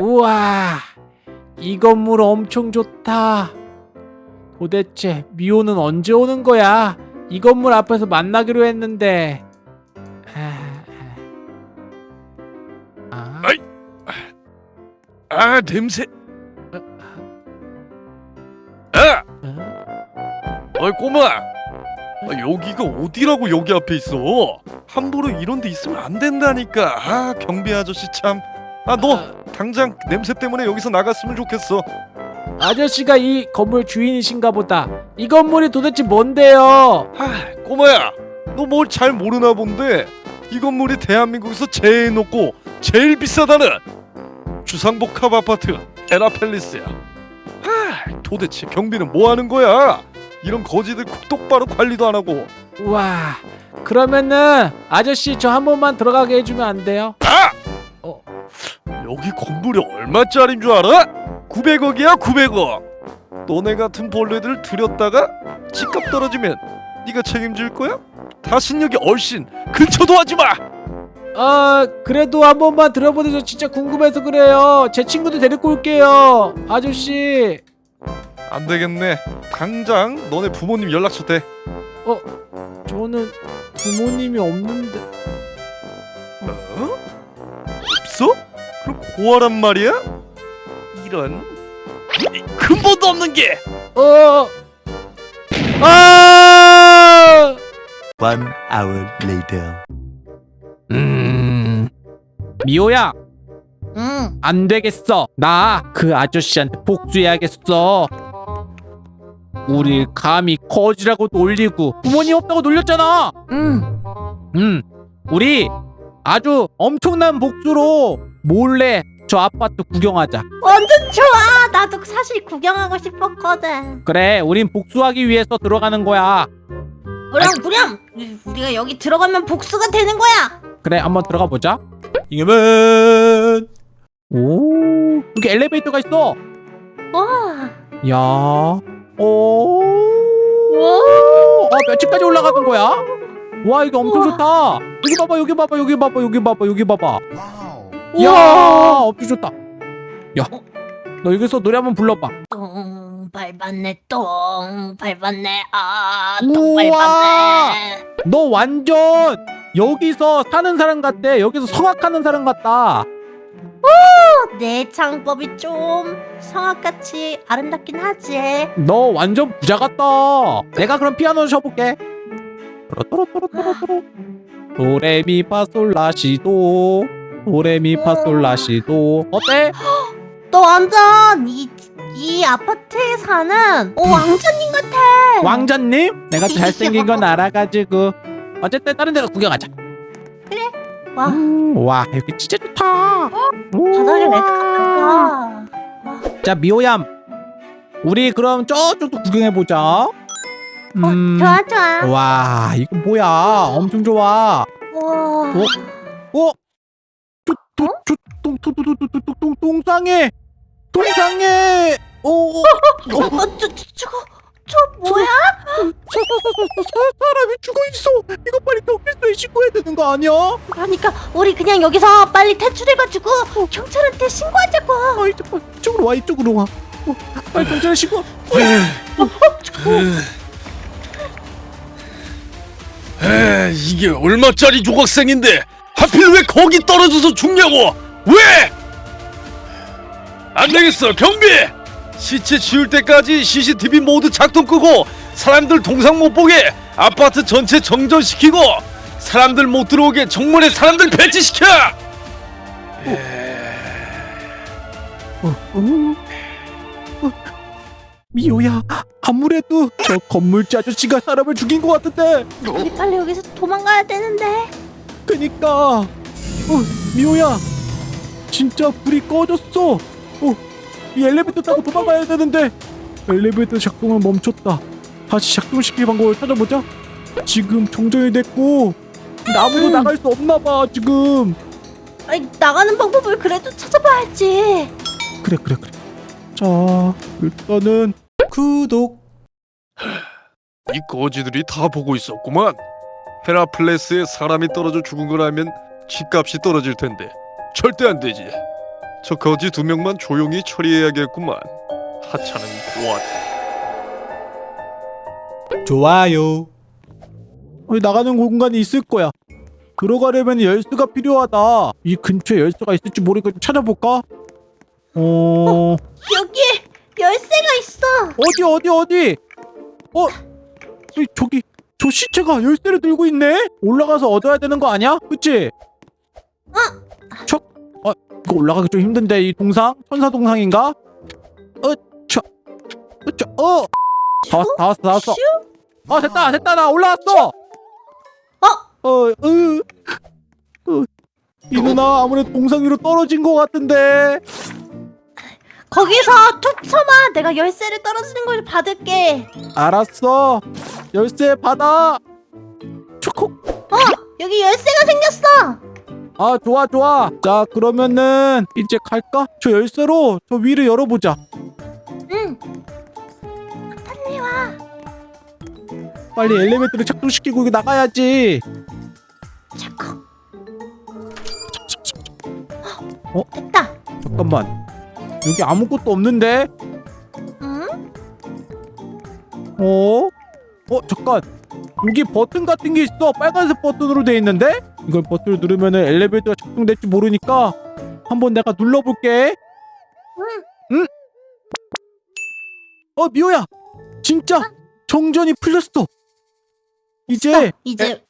우와, 이 건물 엄청 좋다. 도대체 미호는 언제 오는 거야? 이 건물 앞에서 만나기로 했는데. 아, 아. 아이. 아 냄새. 아, 어? 어이 꼬마. 아, 여기가 어디라고 여기 앞에 있어? 함부로 이런 데 있으면 안 된다니까. 아 경비 아저씨 참. 아너 당장 냄새 때문에 여기서 나갔으면 좋겠어. 아저씨가 이 건물 주인이신가 보다. 이 건물이 도대체 뭔데요? 아 꼬마야, 너 뭘 잘 모르나 본데 이 건물이 대한민국에서 제일 높고 제일 비싸다는 주상복합 아파트 에라펠리스야. 아 도대체 경비는 뭐 하는 거야? 이런 거지들 똑바로 관리도 안 하고. 우와, 그러면은 아저씨 저 한 번만 들어가게 해주면 안 돼요? 아! 어. 여기 건물이 얼마짜린 줄 알아? 900억이야 900억 너네 같은 벌레들 들였다가 집값 떨어지면 네가 책임질 거야? 다신 여기 얼씬 근처도 하지마 아, 그래도 한 번만 들어보는 저 진짜 궁금해서 그래요. 제 친구도 데리고 올게요. 아저씨. 안 되겠네 당장 너네 부모님 연락처 대 저는 부모님이 없는데. 어? 없어? 그럼 고아란 말이야? 이런 이 근본도 없는 게 어. 아! One hour later. 음. 미호야, 응. 안 되겠어. 나 그 아저씨한테 복수해야겠어. 우리 감히 거지라고 놀리고 부모님 없다고 놀렸잖아. 응. 음, 우리 아주 엄청난 복수로 몰래 저 아파트 구경하자. 완전 좋아. 나도 사실 구경하고 싶었거든. 그래, 우린 복수하기 위해서 들어가는 거야. 그럼 우리가 여기 들어가면 복수가 되는 거야. 그래, 한번 들어가 보자. 이겨면 오, 여기 엘리베이터가 있어. 와. 야, 오, 와. 아, 몇 층까지 올라가는 거야? 와, 이거 엄청 우와. 좋다. 여기 봐봐, 여기 봐봐, 여기 봐봐, 여기 봐봐, 여기 봐봐. 우와. 야, 엄청 좋다. 야, 너 여기서 노래 한번 불러봐. 똥 밟았네 똥 밟았네 아똥. 밟았네. 너 완전 여기서 사는 사람 같대. 여기서 성악하는 사람 같다. 내 창법이 좀 성악같이 아름답긴 하지. 너 완전 부자 같다. 내가 그럼 피아노 쳐볼게. 또로또로또로또로. 도레미파솔라시도. 도레미파솔라시도. 어때? 너 완전 이, 이 아파트에 사는 어, 왕자님 같아. 왕자님? 내가 또 잘생긴 건 알아가지고. 어쨌든 다른 데로 구경하자. 와 음, 와 여기 진짜 좋다. 바닥에 레드 카펫이야. 자 미호얌. 우리 그럼 저쪽도 구경해 보자. 음. 어, 좋아 좋아. 와 이거 뭐야? 엄청 좋아. 와. 어? 똥똥똥똥똥똥똥똥똥 똥상해. 똥상해. 오. 어, 어, 저, 저, 저거 저 뭐야? 사람이 죽어 있어. 이거 빨리 경찰서에 신고해야 되는 거 아니야? 그러니까 우리 그냥 여기서 빨리 탈출해가지고 경찰한테 신고하자고. 아 이쪽 이쪽으로 와 이쪽으로 와. 어, 빨리 경찰에 신고. 에 이게 얼마짜리 조각생인데 하필 왜 거기 떨어져서 죽냐고 왜? 안 되겠어 경비 시체 지울 때까지 CCTV 모두 작동 끄고 사람들 동상 못 보게 아파트 전체 정전시키고 사람들 못 들어오게 정문에 사람들 배치시켜 어, 어, 어. 미호야 아무래도 저 건물주 아저씨가 사람을 죽인 것 같은데. 우리 빨리 여기서 도망가야 되는데. 그니까. 어 미호야 진짜 불이 꺼졌어. 어 이 엘리베이터 타고 도망가야 되는데. 엘리베이터 작동을 멈췄다. 다시 작동시킬 방법을 찾아보자. 지금 정전이 됐고 아무도 음. 나갈 수 없나봐 지금. 아니, 나가는 방법을 그래도 찾아봐야지. 그래 그래 그래. 자 일단은 구독 이 거지들이 다 보고 있었구만 헤라플레스에 사람이 떨어져 죽은 거라면 집값이 떨어질 텐데 절대 안 되지 저 거지 두 명만 조용히 처리해야겠구만. 하찮은 고아. 좋아요. 어, 나가는 공간이 있을 거야. 들어가려면 열쇠가 필요하다. 이 근처에 열쇠가 있을지 모르니까 좀 찾아볼까? 어 여기에 열쇠가 있어. 어디 어디 어디? 어 이, 저기 저 시체가 열쇠를 들고 있네. 올라가서 얻어야 되는 거 아니야? 그치? 어? 저, 어 이거 올라가기 좀 힘든데 이 동상 천사 동상인가? 어, 저, 어, 저, 어. 다 왔어 다 왔어 다 왔어. 슈? 아 됐다 됐다 나 올라왔어. 어? 어, 으, 으. 이 누나 아무래도 동상 위로 떨어진 것 같은데. 거기서 툭 쳐봐. 내가 열쇠를 떨어지는 걸 받을게. 알았어. 열쇠 받아. 초코. 어, 여기 열쇠가 생겼어. 아 좋아 좋아. 자 그러면은 이제 갈까? 저 열쇠로 저 위를 열어보자. 응. 빨리 와. 빨리 엘리베이터를 작동시키고 여기 나가야지. 자꾸. 어? 됐다. 잠깐만. 여기 아무것도 없는데? 응? 어? 어 잠깐. 여기 버튼 같은 게 있어. 빨간색 버튼으로 돼 있는데? 이걸 버튼을 누르면은 엘리베이터가 작동될지 모르니까 한번 내가 눌러볼게. 응. 응? 어 미호야. 진짜 정전이 풀렸어. 이제 어, 이제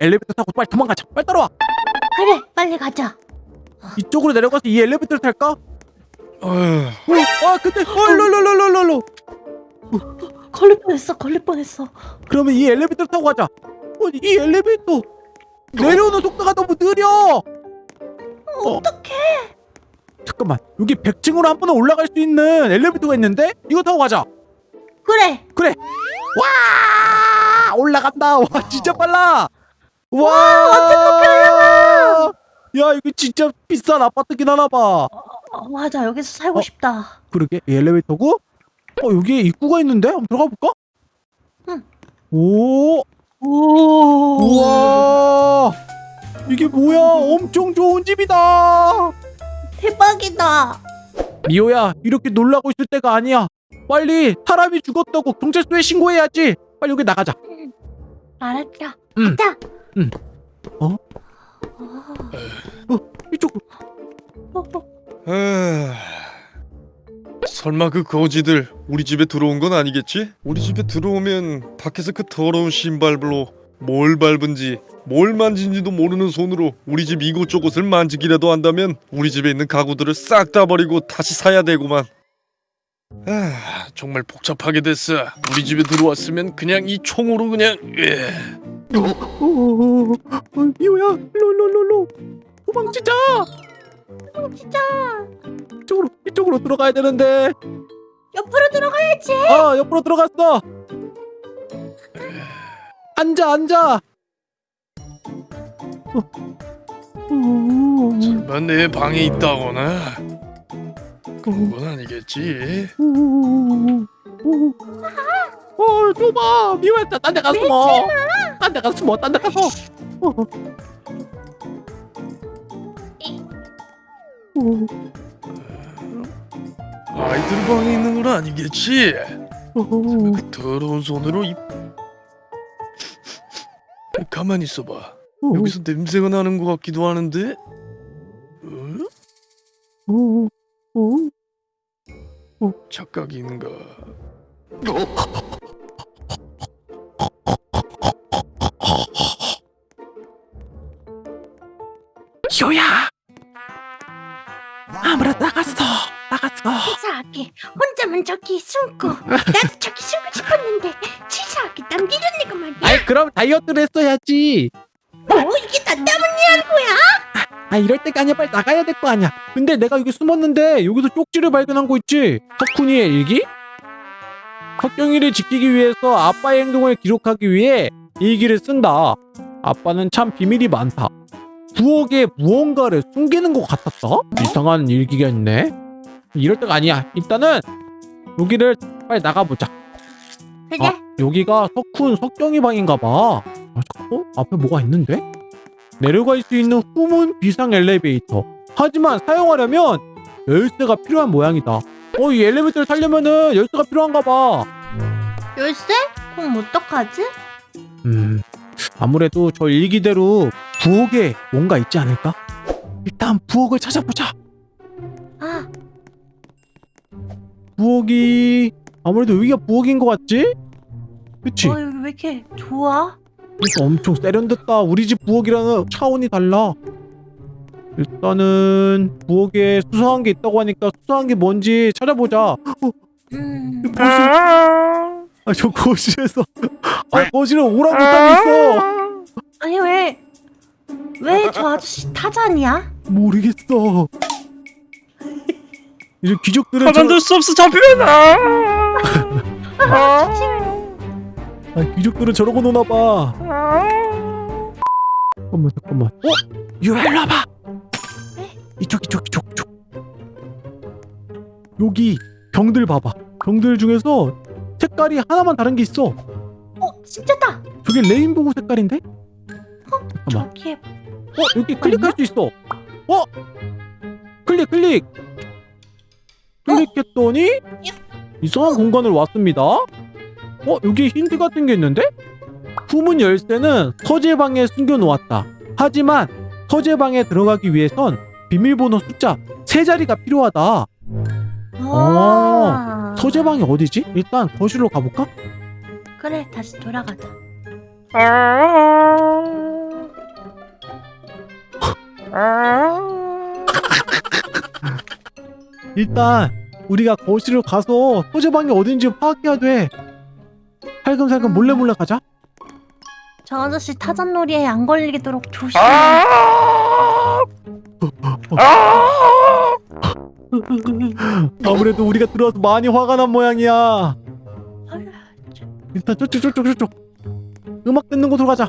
엘리베이터 타고 빨리 도망가자. 빨리 따라와. 그래. 빨리 가자. 이쪽으로 내려가서 이 엘리베이터를 탈까? 어, 어휴, 아 근데 어 일로 일로 일로 일로 일로. 걸릴 뻔했어. 걸릴 뻔했어. 그러면 이 엘리베이터 타고 가자. 어, 이 엘리베이터 내려오는 속도가 너무 느려. 어, 어. 어떡해. 잠깐만 여기 100층으로 한 번에 올라갈 수 있는 엘리베이터가 있는데 이거 타고 가자. 그래. 와 올라간다. 와 진짜 빨라. 와 어떤 높이 야 이거 진짜 비싼 아파트긴 하나 봐. 어, 맞아. 여기서 살고 어? 싶다. 그러게 이 엘리베이터고? 어 여기에 입구가 있는데 한번 들어가 볼까? 응. 오 오. 우와 이게 뭐야 엄청 좋은 집이다 대박이다. 미호야 이렇게 놀라고 있을 때가 아니야 빨리 사람이 죽었다고 경찰서에 신고해야지 빨리 여기 나가자 알았다. 응. 가자. 응. 어? 어, 이쪽으로 어, 어. 에휴. 설마 그 거지들 우리 집에 들어온 건 아니겠지? 우리 집에 들어오면 밖에서 그 더러운 신발로 뭘 밟은지 뭘 만진지도 모르는 손으로 우리 집 이곳저곳을 만지기라도 한다면 우리 집에 있는 가구들을 싹 다 버리고 다시 사야 되구만. 아, 정말 복잡하게 됐어. 우리 집에 들어왔으면 그냥 이 총으로 그냥 예. 어, 미호야 일로 일로 일로 일로. 도망치자! 진짜 이쪽으로 이쪽으로 들어가야 되는데. 옆으로 들어가야지. 아 옆으로 들어갔어. 앉아 앉아. 설마 내 방에 있다거나. 그런 건 아니겠지? 어, 좁아. 미워야 딴데 가서 숨어. 딴 데 가서 숨어. 딴 데 가서. 어. 아이들 방에 있는 건 아니겠지? 어. 그 더러운 손으로 이 가만히 있어봐. 여기서 냄새가 나는 것 같기도 하는데. 어? 어. 착각인가? 효야. 아무래도 나갔어. 나갔어. 치사하게 혼자만 저기 숨고 나도 저기 숨고 싶었는데 치사하게 남기는 애가 말이야. 아이 그럼 다이어트를 했어야지. 뭐 이게 나 때문이라는 거야? 아 이럴 때가 아니야. 빨리 나가야 될 거 아니야. 근데 내가 여기 숨었는데 여기서 쪽지를 발견한 거 있지? 석훈이의 일기? 석경이를 지키기 위해서 아빠의 행동을 기록하기 위해 일기를 쓴다. 아빠는 참 비밀이 많다. 부엌에 무언가를 숨기는 것 같았다? 이상한 일기가 있네. 이럴 때가 아니야. 일단은 여기를 빨리 나가보자. 그래. 아, 여기가 석훈 석경이 방인가 봐. 아, 어? 앞에 뭐가 있는데? 내려갈 수 있는 후문 비상 엘리베이터. 하지만 사용하려면 열쇠가 필요한 모양이다. 어, 이 엘리베이터를 타려면은 열쇠가 필요한가 봐. 열쇠? 그럼 어떡하지? 음, 아무래도 저 일기대로 부엌에 뭔가 있지 않을까? 일단 부엌을 찾아보자. 아, 부엌이 아무래도 여기가 부엌인 것 같지? 그치? 어, 여기 왜 이렇게 좋아? 그러니까 엄청 세련됐다. 우리 집 부엌이랑은 차원이 달라. 일단은 부엌에 수상한 게 있다고 하니까 수상한 게 뭔지 찾아보자. 어, 음, 거실. 아, 저 거실에서 아 거실에 오랑우탄이 있어. 아니 왜, 왜 저 아저씨 타잔이야? 모르겠어. 이제 귀족들은 저, 가만둘 수 없어 잡히면 아. 아, 귀족들은 저러고 노나 봐. 잠깐만 잠깐만. 어? 유라 일로 와봐. 이쪽 이쪽 이쪽 이쪽. 여기 병들 봐봐. 병들 중에서 색깔이 하나만 다른 게 있어. 어, 진짜다. 저게 레인보우 색깔인데? 잠깐만. 저기에 어 여기 클릭할 수 있어. 어? 클릭 클릭. 클릭했더니 이상한 공간으로 왔습니다. 어 여기 힌트 같은 게 있는데? 후문 열쇠는 서재방에 숨겨놓았다. 하지만 서재방에 들어가기 위해선 비밀번호 숫자 세 자리가 필요하다. 아, 서재방이 어디지? 일단 거실로 가볼까? 그래 다시 돌아가자. 일단 우리가 거실로 가서 서재방이 어딘지 파악해야 돼. 살금살금 몰래 몰래 가자. 저 아저씨 타잔놀이에 안 걸리도록 조심해. 아무래도 우리가 들어와서 많이 화가 난 모양이야. 일단 저쪽 저쪽 저쪽 음악 듣는 곳으로 가자.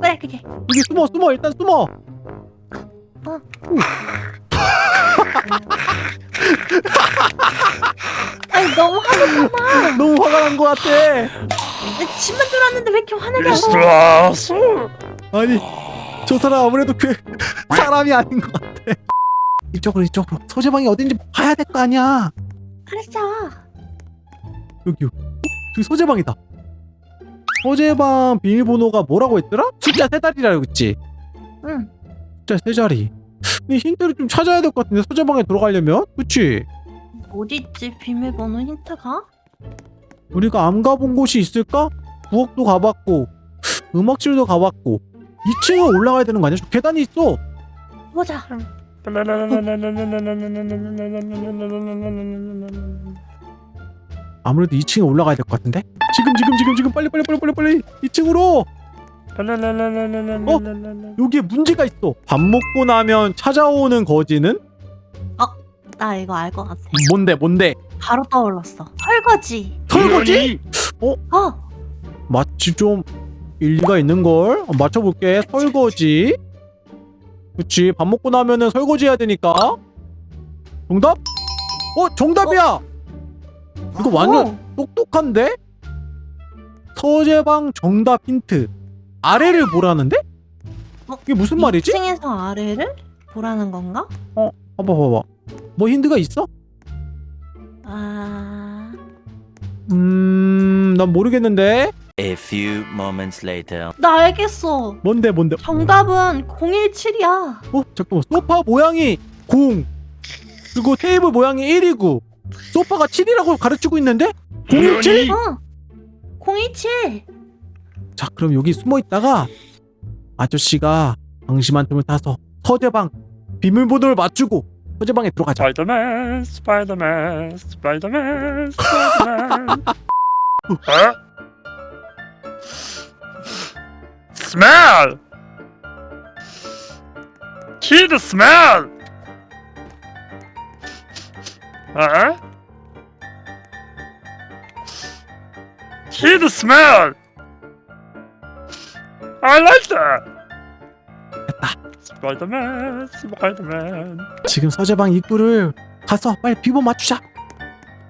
그래 그래. 여기 숨어 숨어 일단 숨어. 아니 너무 화났잖아. 너무 화가 난 것 같아. 내 집만 들어왔는데 왜 이렇게 화내냐고. 아니 저 사람 아무래도 그 사람이 아닌 것 같아. 이쪽으로 이쪽으로 서재방이 어딘지 봐야 될 거 아니야. 알았어. 여기 어? 저기 서재방이다. 서재방 비밀번호가 뭐라고 했더라? 숫자 세 자리라고 했지. 응. 숫자 세 자리. 근데 힌트를 좀 찾아야 될 것 같은데 서재방에 들어가려면, 그치? 어디 있지 비밀번호 힌트가? 우리가 안 가본 곳이 있을까? 부엌도 가봤고 음악실도 가봤고 2층에 올라가야 되는 거 아니야? 저 계단이 있어. 보자. 아무래도 2층에 올라가야 될 것 같은데? 지금 지금 지금 지금 빨리 빨리 빨리 빨리 빨리 2층으로 여기에 문제가 있어. 밥 먹고 나면 찾아오는 거지는 나 이거 알 것 같아. 뭔데 뭔데? 바로 떠올랐어. 설거지. 설거지? 어. 마치 좀 일리가 있는 걸 맞춰볼게. 설거지. 그치 밥 먹고 나면은 설거지 해야 되니까. 정답? 어 정답이야. 이거 완전 어. 똑똑한데? 서재방 정답 힌트. 아래를 보라는데? 어? 이게 무슨 말이지? 2층에서 아래를 보라는 건가? 봐봐 봐봐. 뭐 힌트가 있어? 아. 음, 난 모르겠는데. A few moments later. 나 알겠어. 뭔데 뭔데? 정답은 017이야. 어 잠깐만 소파 모양이 0 그리고 테이블 모양이 1이고 소파가 7이라고 가르치고 있는데 017? 어. 017. 자 그럼 여기 숨어 있다가 아저씨가 방심한 틈을 타서 서재방 비밀번호를 맞추고 서재방에 들어가자 스파이더맨 스파이더맨 스파이더맨 스파이더맨 어? 스멜 키드 스멜 어? 키드 스멜 I like that. 스파이더맨 스파이더맨 지금 서재방 입구를 가서 빨리 비번 맞추자.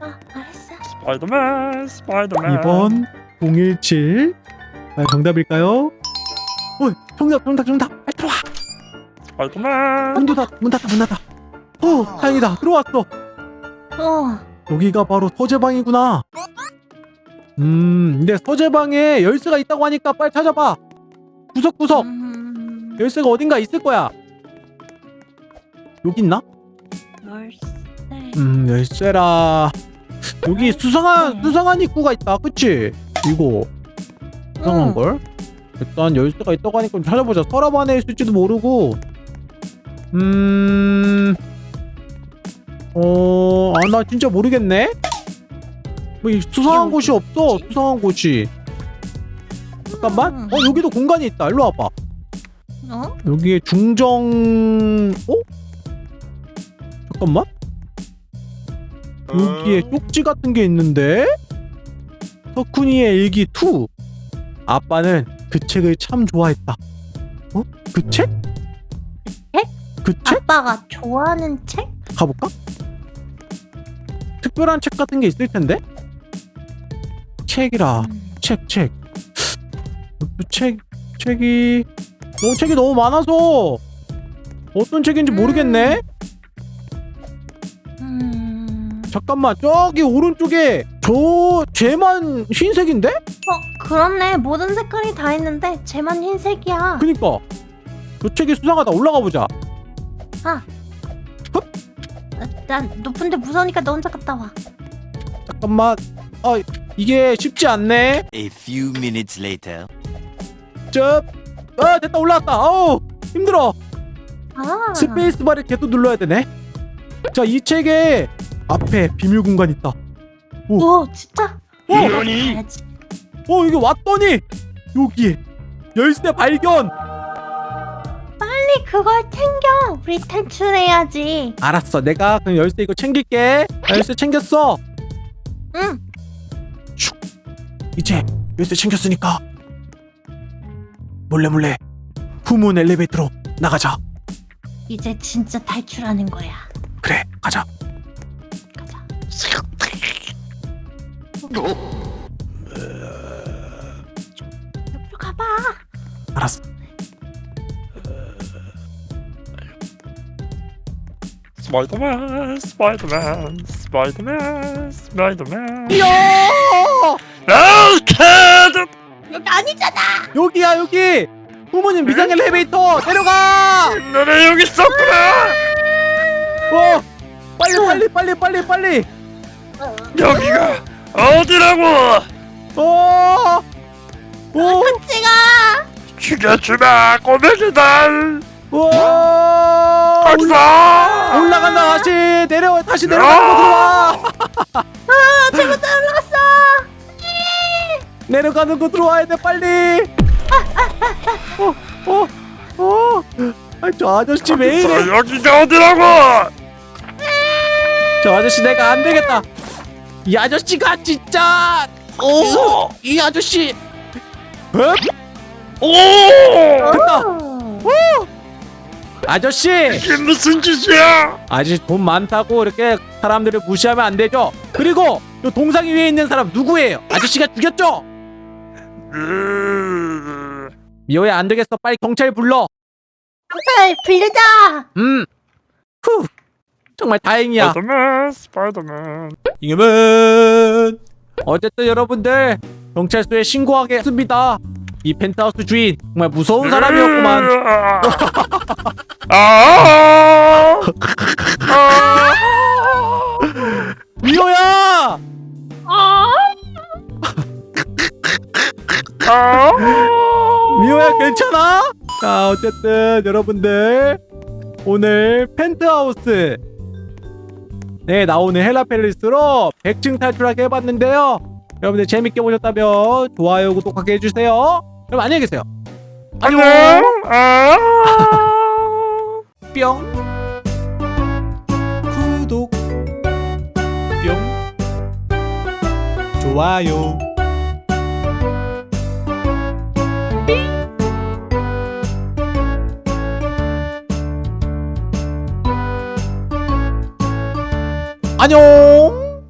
아, 알았어. 스파이더맨 스파이더맨 비번 017 과연 정답일까요? 어 정답 정답 정답. 빨리 들어와. 스파이더맨 문 닫아 문 닫아 문 닫아. 어 다행이다. 들어왔어. 어. 여기가 바로 서재방이구나. 음 근데 서재방에 열쇠가 있다고 하니까 빨리 찾아봐. 구석구석. 음, 열쇠가 어딘가 있을 거야. 여기 있나? 열쇠. 음 열쇠라. 여기 수상한 수상한 입구가 있다. 그치? 이거 수상한 응. 걸? 일단 열쇠가 있다고 하니까 좀 찾아보자 서랍 안에 있을지도 모르고 음... 어... 아 나 진짜 모르겠네? 뭐이 수상한 곳이 없어? 수상한 곳이 잠깐만 음. 어 여기도 공간이 있다 일로 와봐 어? 여기에 중정... 어? 잠깐만 여기에 쪽지 같은 게 있는데 석훈이의 일기 2 아빠는 그 책을 참 좋아했다 어? 그 책? 책? 그 책? 아빠가 좋아하는 책? 가볼까? 특별한 책 같은 게 있을 텐데? 책이라 음. 책, 책. 그 책, 책이 너무 책이 너무 많아서 어떤 책인지 모르겠네. 잠깐만 저기 오른쪽에 저 쟤만 흰색인데? 어, 그렇네. 모든 색깔이 다 있는데 쟤만 흰색이야. 그니까 저 책이 수상하다 올라가 보자. 아, 난 높은데 무서우니까 너 혼자 갔다 와. 잠깐만. 아 이게 쉽지 않네. A few minutes later. 저, 아 됐다 올라왔다. 아우 힘들어. 아. 스페이스 바를 계속 눌러야 되네. 자 이 책에 앞에 비밀 공간 있다. 오, 진짜? 이러니? 가야지. 어 여기 왔더니 여기에 열쇠 발견. 빨리 그걸 챙겨. 우리 탈출해야지. 알았어 내가 그럼 열쇠 이거 챙길게. 나 열쇠 챙겼어. 응. 이제 열쇠 챙겼으니까 몰래 몰래 후문 엘리베이터로 나가자. 이제 진짜 탈출하는 거야. 그래 가자. 가자. 옆으로 가봐. 알았어. 스파이더맨 스파이더맨 스파이더맨 스파이더맨 이야 아 캐드 여기 아니잖아. 여기야 여기 후문인 미상 엘리베이터 내려가. 너네 여기 있었구나 어 빨리 빨리 빨리 빨리 빨리. 여기가 어디라고? 어. 오. 같이 가. 죽여주마 꼬매기들 와 거기서 올라간다. 다시 내려 다시 내려가는 곳으로 와. 아, 잘못 올라갔어. 내려가는 곳으로 와야 돼 빨리. 어 어어저 아저씨 왜 이래? 여기가 어디라고? 저 아저씨 내가 안 되겠다 이 아저씨가 진짜 오 이 아저씨. 어? 오! 됐다. 오. 아저씨. 이게 무슨 짓이야? 아저씨 돈 많다고 이렇게 사람들을 무시하면 안 되죠? 그리고 요 동상 위에 있는 사람 누구예요? 아저씨가 죽였죠? 으... 미호야 안 되겠어. 빨리 경찰 불러. 경찰 빌리자. 음. 후. 정말 다행이야. 스파이더맨 스파이더맨 이겨면 어쨌든 여러분들 경찰서에 신고하겠습니다. 이 펜트하우스 주인 정말 무서운 사람이었구만. 아! 아! 미호야! 아. 아! 미호야 괜찮아? 자 어쨌든 여러분들 오늘 펜트하우스 네 나오는 헬라펠리스로 100층 탈출하게 해봤는데요. 여러분들 재밌게 보셨다면 좋아요 구독하게 해주세요. 그럼 안녕히 계세요. 안녕. 아! 뿅 구독 뿅 좋아요 안녕